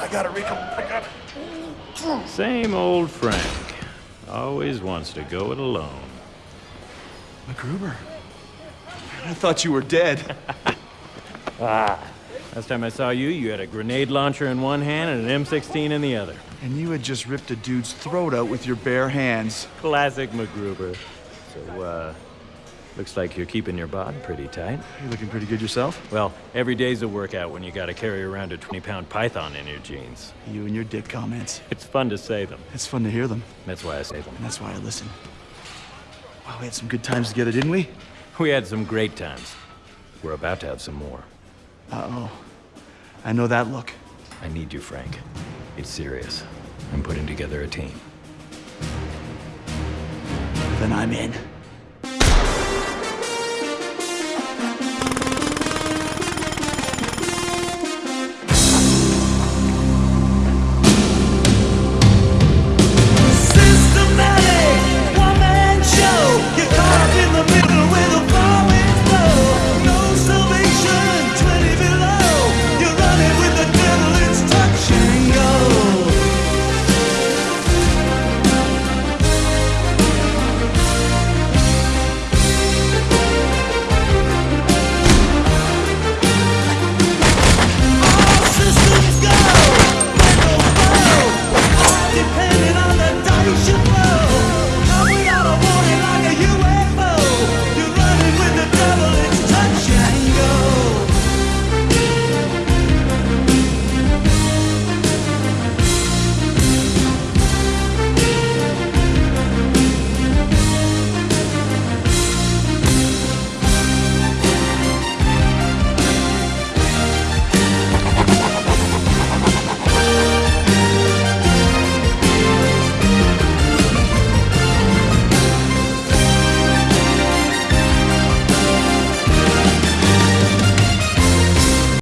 I gotta Rico. I gotta... Same old Frank. Always wants to go it alone. MacGruber, I thought you were dead. ah. Last time I saw you, you had a grenade launcher in one hand and an M16 in the other. And you had just ripped a dude's throat out with your bare hands. Classic MacGruber. So, uh, looks like you're keeping your bod pretty tight. You looking pretty good yourself? Well, every day's a workout when you gotta carry around a 20-pound python in your jeans. You and your dick comments. It's fun to say them. It's fun to hear them, That's why I say them. and that's why I listen. Wow, we had some good times together, didn't we? We had some great times. We're about to have some more. Uh-oh. I know that look. I need you, Frank. It's serious. I'm putting together a team. Then I'm in.